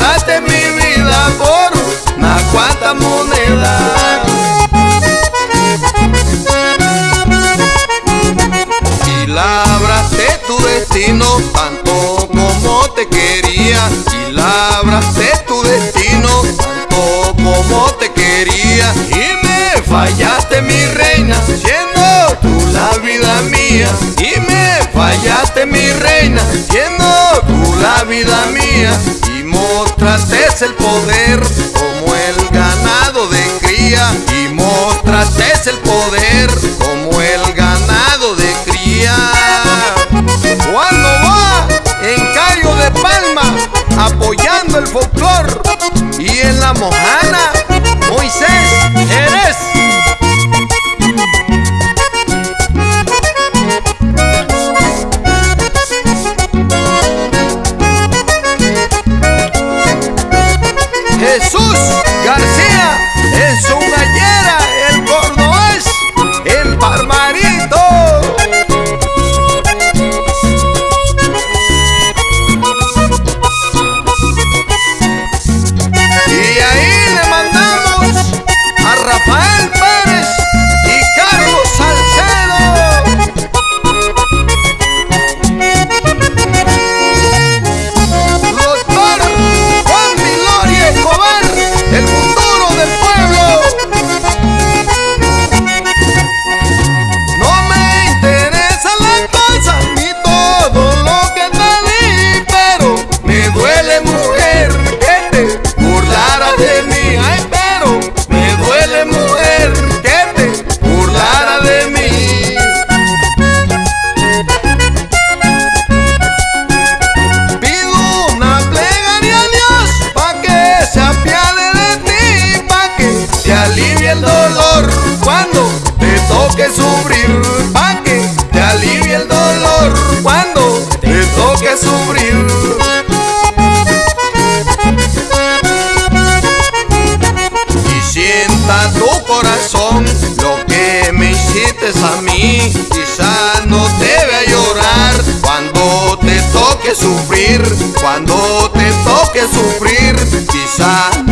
Pasaste mi vida por una cuanta moneda. Y labraste tu destino tanto como te quería. Y labraste tu destino tanto como te quería. Y me fallaste mi reina siendo tú la vida mía. Y me fallaste mi reina siendo tú la vida mía mostraste el poder como el ganado de cría y mostraste el poder como el ganado de cría. Cuando va en Cayo de Palma apoyando el folclor y en la mojada a mí, quizás no te vea llorar. Cuando te toque sufrir, cuando te toque sufrir, quizás